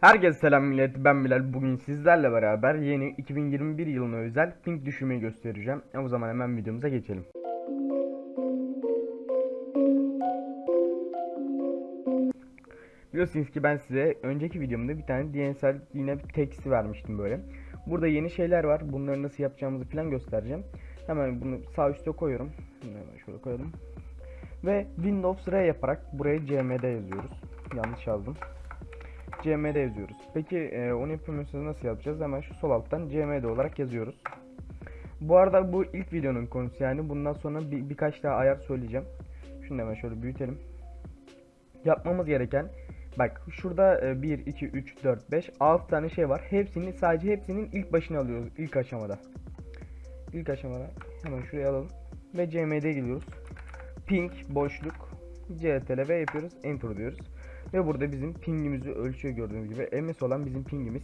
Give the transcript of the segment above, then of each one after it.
Herkese selam millet ben Bilal. Bugün sizlerle beraber yeni 2021 yılına özel ping düşürmeyi göstereceğim. E o zaman hemen videomuza geçelim. Biliyorsunuz ki ben size önceki videomda bir tane DNSL yine bir teksti vermiştim böyle. Burada yeni şeyler var bunları nasıl yapacağımızı falan göstereceğim. Hemen bunu sağ üstte koyuyorum. Hemen şöyle koyalım. Ve Windows R yaparak buraya CMD yazıyoruz. Yanlış yazdım CMD yazıyoruz. Peki e, onu yapamıyorsanız nasıl yapacağız? Hemen şu sol alttan CMD olarak yazıyoruz. Bu arada bu ilk videonun konusu yani bundan sonra bir, birkaç daha ayar söyleyeceğim. Şunu hemen şöyle büyütelim. Yapmamız gereken bak şurada e, 1, 2, 3, 4, 5, 6 tane şey var. Hepsini sadece hepsinin ilk başını alıyoruz ilk aşamada. İlk aşamada hemen şuraya alalım ve CMD geliyoruz. Ping boşluk CTRL yapıyoruz. Enter diyoruz. Ve burada bizim pingimizi ölçüyor gördüğünüz gibi. MS olan bizim pingimiz.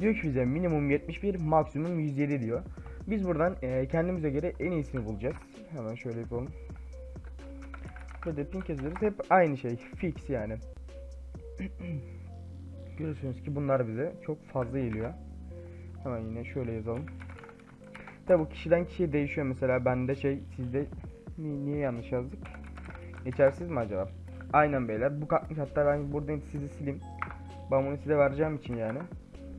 Diyor ki bize minimum 71, maksimum 107 diyor. Biz buradan e, kendimize göre en iyisini bulacağız. Hemen şöyle yapalım. Burada ping yazıyoruz. Hep aynı şey. Fix yani. Görüyorsunuz ki bunlar bize çok fazla geliyor. Hemen yine şöyle yazalım. Tabi bu kişiden kişiye değişiyor. Mesela bende şey sizde ni- niye yanlış yazdık? Geçersiz mi acaba? Aynen beyler. Bu kalkmış hatta ben buradan sizi sileyim. Ben bunu size vereceğim için yani.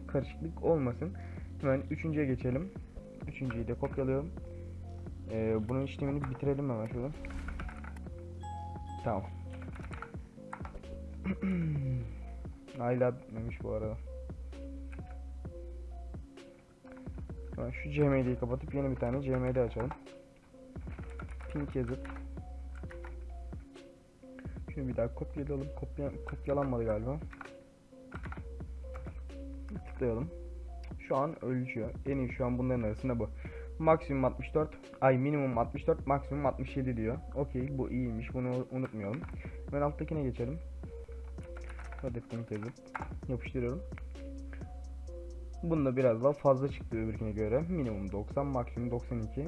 Karışıklık olmasın. Hemen üçüncüye geçelim. Üçüncüyü de kopyalıyorum. Ee, bunun işlemini bitirelim hemen şurada. Tamam. Hala bitmemiş bu arada. Şu CMD'yi kapatıp yeni bir tane CMD açalım. Pink yazıp Şunu bir daha kopyalayalım. Kopya, kopyalanmadı galiba. Tıklayalım. Şu an ölçüyor. En iyi şu an bunların arasında bu. Maksimum 64. Ay minimum 64. Maksimum 67 diyor. Okey bu iyiymiş. Bunu unutmayalım. Ben alttakine geçelim. Hedefini yazıp yapıştırıyorum. Bunda biraz daha fazla çıktı öbürkine göre. Minimum 90, maksimum 92.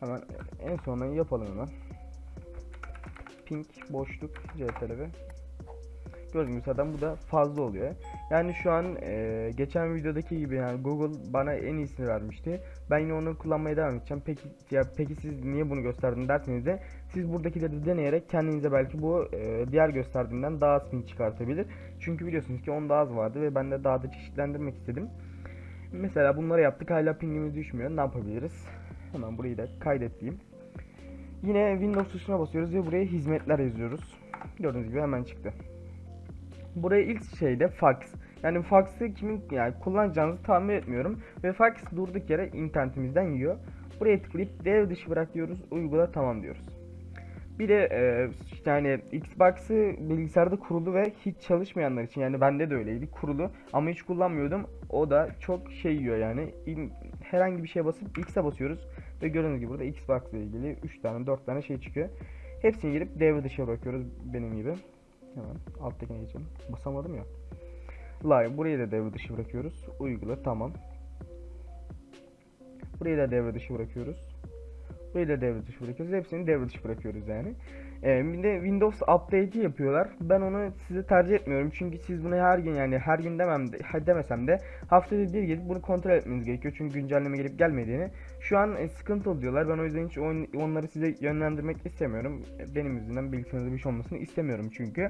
Hemen en sonunda yapalım hemen pink boşluk CTRL Gördüğünüz zaten bu da fazla oluyor. Yani şu an e, geçen videodaki gibi yani Google bana en iyisini vermişti. Ben yine onu kullanmaya devam edeceğim. Peki ya peki siz niye bunu gösterdin derseniz de siz buradakileri deneyerek kendinize belki bu e, diğer gösterdiğimden daha az ping çıkartabilir. Çünkü biliyorsunuz ki onda az vardı ve ben de daha da çeşitlendirmek istedim. Mesela bunları yaptık hala pingimiz düşmüyor. Ne yapabiliriz? Hemen burayı da kaydet. Yine Windows tuşuna basıyoruz ve buraya hizmetler yazıyoruz. Gördüğünüz gibi hemen çıktı. Buraya ilk şeyde fax. Yani fax'ı kimin yani kullanacağınızı tahmin etmiyorum ve fax durduk yere internetimizden yiyor. Buraya tıklayıp dev dışı bırak diyoruz. Uygula tamam diyoruz. Bir de e, yani Xbox'ı bilgisayarda kurulu ve hiç çalışmayanlar için yani bende de öyleydi kurulu ama hiç kullanmıyordum. O da çok şey yiyor yani. Herhangi bir şeye basıp X'e basıyoruz ve gördüğünüz gibi burada Xbox ile ilgili 3 tane 4 tane şey çıkıyor. Hepsini girip devre dışı bırakıyoruz benim gibi. Hemen alttakine geçelim. Basamadım ya. Live burayı da devre dışı bırakıyoruz. Uygula tamam. Burayı da devre dışı bırakıyoruz. Burayı da devre dışı bırakıyoruz. Hepsini devre dışı bırakıyoruz yani. Ee, bir de Windows update'i yapıyorlar. Ben onu size tercih etmiyorum. Çünkü siz bunu her gün yani her gün demem de, demesem de haftada bir gelip bunu kontrol etmeniz gerekiyor. Çünkü güncelleme gelip gelmediğini. Şu an e, sıkıntı diyorlar. Ben o yüzden hiç on- onları size yönlendirmek istemiyorum. E, Benim yüzümden bilgisayarınızda bir şey olmasını istemiyorum çünkü.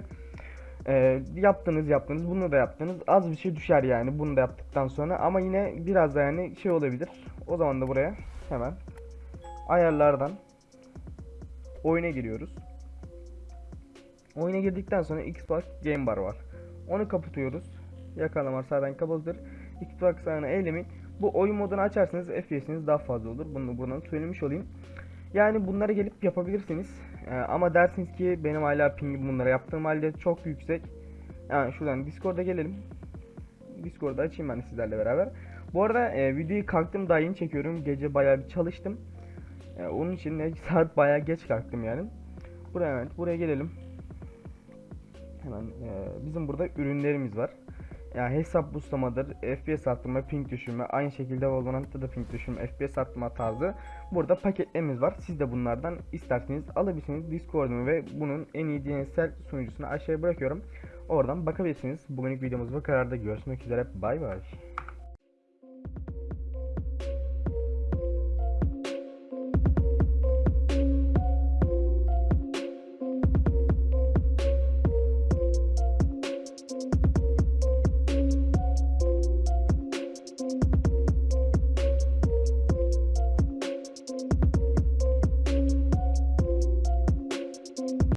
Ee, yaptınız yaptınız bunu da yaptınız az bir şey düşer yani bunu da yaptıktan sonra ama yine biraz da yani şey olabilir o zaman da buraya hemen ayarlardan oyuna giriyoruz oyuna girdikten sonra Xbox Game Bar var onu kapatıyoruz yakalama zaten kapalıdır Xbox ayağına eylemin bu oyun modunu açarsanız FPS'iniz daha fazla olur bunu buradan söylemiş olayım yani bunları gelip yapabilirsiniz. Ee, ama dersiniz ki benim hala pingim bunlara yaptığım halde çok yüksek. Yani şuradan Discord'a gelelim. Discord'da açayım ben sizlerle beraber. Bu arada e, videoyu kalktım daha yeni çekiyorum. Gece bayağı bir çalıştım. E, onun için de saat bayağı geç kalktım yani. Buraya evet, buraya gelelim. Hemen e, bizim burada ürünlerimiz var. Yani hesap boostlamadır, FPS arttırma, ping düşürme, aynı şekilde Valorant'ta da ping düşürme, FPS arttırma tarzı burada paketlerimiz var. Siz de bunlardan isterseniz alabilirsiniz. Discord'umu ve bunun en iyi DNSL sunucusunu aşağıya bırakıyorum. Oradan bakabilirsiniz. Bugünlük videomuz bu kadar da görüşmek üzere. Bay bay.